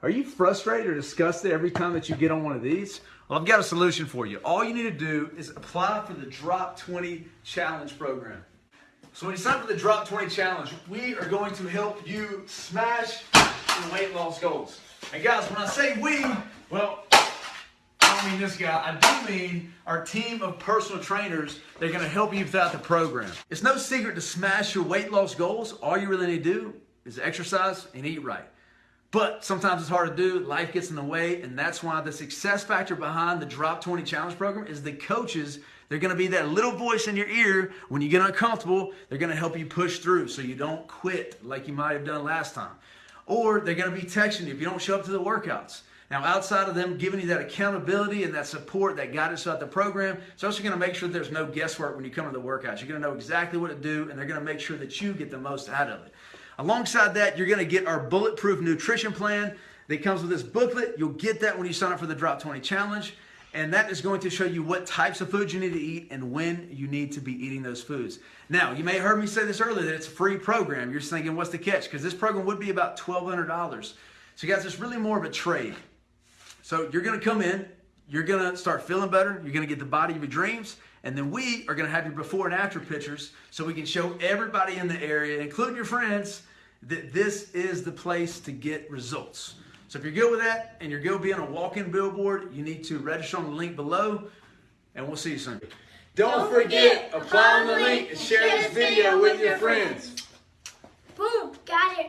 Are you frustrated or disgusted every time that you get on one of these? Well, I've got a solution for you. All you need to do is apply for the Drop 20 Challenge program. So when you sign up for the Drop 20 Challenge, we are going to help you smash your weight loss goals. And guys, when I say we, well, I don't mean this guy. I do mean our team of personal trainers. They're going to help you throughout the program. It's no secret to smash your weight loss goals. All you really need to do is exercise and eat right. But sometimes it's hard to do, life gets in the way, and that's why the success factor behind the Drop 20 Challenge program is the coaches. They're gonna be that little voice in your ear when you get uncomfortable. They're gonna help you push through so you don't quit like you might have done last time. Or they're gonna be texting you if you don't show up to the workouts. Now, outside of them giving you that accountability and that support, that guidance throughout the program, it's also going to make sure there's no guesswork when you come to the workouts. You're going to know exactly what to do, and they're going to make sure that you get the most out of it. Alongside that, you're going to get our bulletproof nutrition plan that comes with this booklet. You'll get that when you sign up for the Drop 20 Challenge. And that is going to show you what types of foods you need to eat and when you need to be eating those foods. Now, you may have heard me say this earlier that it's a free program. You're thinking, what's the catch? Because this program would be about $1,200. So, guys, it's really more of a trade. So, you're going to come in, you're going to start feeling better, you're going to get the body of your dreams, and then we are going to have your before and after pictures so we can show everybody in the area, including your friends, that this is the place to get results. So if you're good with that and you're good with being a walk-in billboard, you need to register on the link below, and we'll see you soon. Don't forget, apply on the link and share this video with your friends. Boom, got it, ace.